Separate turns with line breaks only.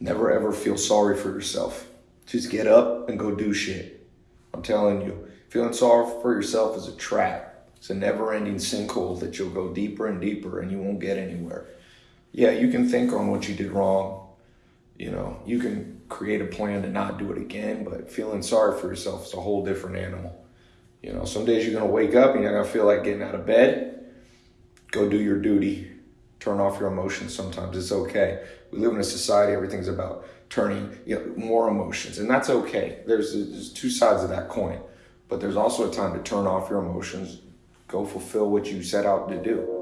Never ever feel sorry for yourself. Just get up and go do shit. I'm telling you, feeling sorry for yourself is a trap. It's a never ending sinkhole that you'll go deeper and deeper and you won't get anywhere. Yeah, you can think on what you did wrong. You know, you can create a plan to not do it again, but feeling sorry for yourself is a whole different animal. You know, some days you're going to wake up and you're going to feel like getting out of bed. Go do your duty. Turn off your emotions sometimes. It's okay. We live in a society, everything's about turning you know, more emotions, and that's okay. There's, there's two sides of that coin, but there's also a time to turn off your emotions, go fulfill what you set out to do.